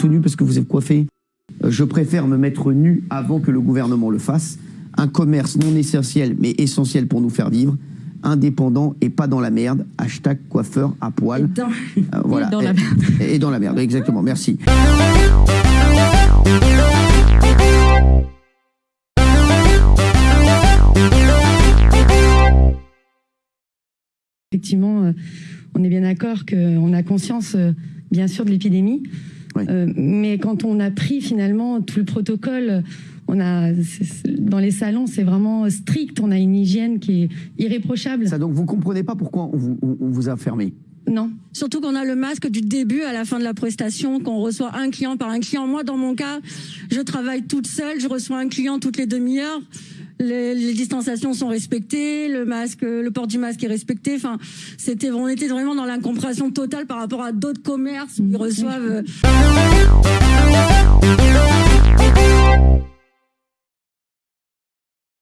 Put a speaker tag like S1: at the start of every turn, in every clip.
S1: tout nu parce que vous êtes coiffé. Euh, Je préfère me mettre nu avant que le gouvernement le fasse. Un commerce non essentiel, mais essentiel pour nous faire vivre. Indépendant et pas dans la merde. Hashtag coiffeur à poil.
S2: Dans-
S1: Euh, voilà.
S2: dans la
S1: Et-
S2: merde.
S1: Et dans la merde, exactement. Merci.
S3: Effectivement, euh, on est bien d'accord qu'on a conscience, bien sûr, de l'épidémie.
S1: Oui.
S3: Euh, mais quand on a pris finalement tout le protocole, on a dans les salons, c'est vraiment strict. On a une hygiène qui est irréprochable.
S1: Ça, donc, vous comprenez pas pourquoi on vous, on vous a fermé?
S3: Non.
S2: Surtout qu'on a le masque du début à la fin de la prestation, qu'on reçoit un client par un client. Moi, dans mon cas, je travaille toute seule, je reçois un client toutes les demi-heures. Les, les distanciations sont respectées, le masque, le port du masque est respecté. Enfin, c'était, on était vraiment dans l'incompréhension totale par rapport à d'autres commerces où ils reçoivent. euh,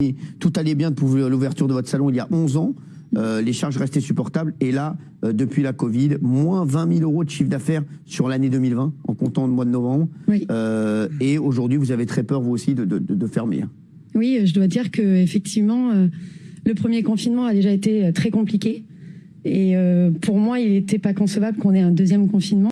S1: Et tout allait bien pour l'ouverture de votre salon il y a 11 ans. Euh, les charges restaient supportables. Et là, euh, depuis la Covid, moins 20 000 euros de chiffre d'affaires sur l'année 2020, en comptant le mois de novembre.
S3: Oui.
S1: Euh, et aujourd'hui, vous avez très peur, vous aussi, de, de, de- de fermer.
S3: Oui, je dois dire que effectivement, euh, le premier confinement a déjà été euh, très compliqué. Et euh, pour moi, il n'était pas concevable qu'on ait un deuxième confinement.